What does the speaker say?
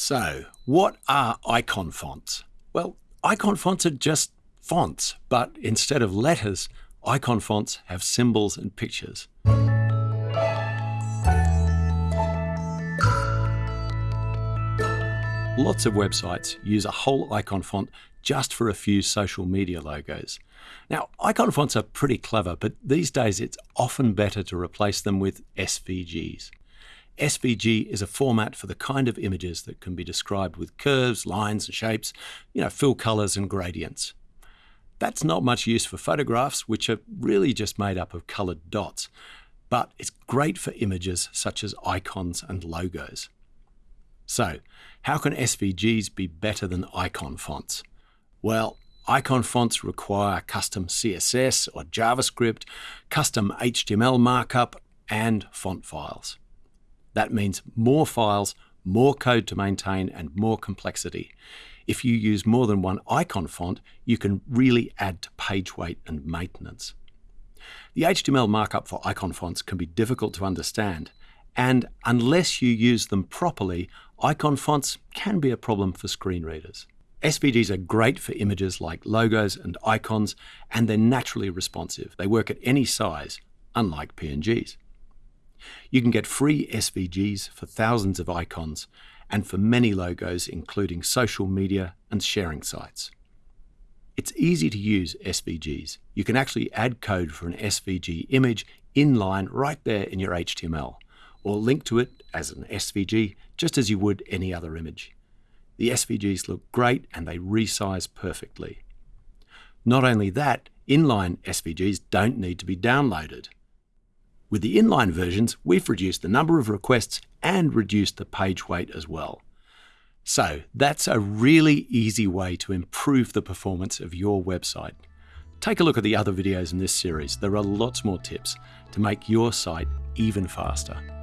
So, what are icon fonts? Well, icon fonts are just fonts, but instead of letters, icon fonts have symbols and pictures. Lots of websites use a whole icon font just for a few social media logos. Now, icon fonts are pretty clever, but these days it's often better to replace them with SVGs. SVG is a format for the kind of images that can be described with curves, lines and shapes, you know, fill colours and gradients. That's not much use for photographs, which are really just made up of coloured dots, but it's great for images such as icons and logos. So, how can SVGs be better than icon fonts? Well, icon fonts require custom CSS or JavaScript, custom HTML markup, and font files. That means more files, more code to maintain, and more complexity. If you use more than one icon font, you can really add to page weight and maintenance. The HTML markup for icon fonts can be difficult to understand, and unless you use them properly, icon fonts can be a problem for screen readers. SVGs are great for images like logos and icons, and they're naturally responsive. They work at any size, unlike PNGs. You can get free SVGs for thousands of icons and for many logos, including social media and sharing sites. It's easy to use SVGs. You can actually add code for an SVG image inline right there in your HTML, or link to it as an SVG just as you would any other image. The SVGs look great and they resize perfectly. Not only that, inline SVGs don't need to be downloaded. With the inline versions, we've reduced the number of requests and reduced the page weight as well. So that's a really easy way to improve the performance of your website. Take a look at the other videos in this series. There are lots more tips to make your site even faster.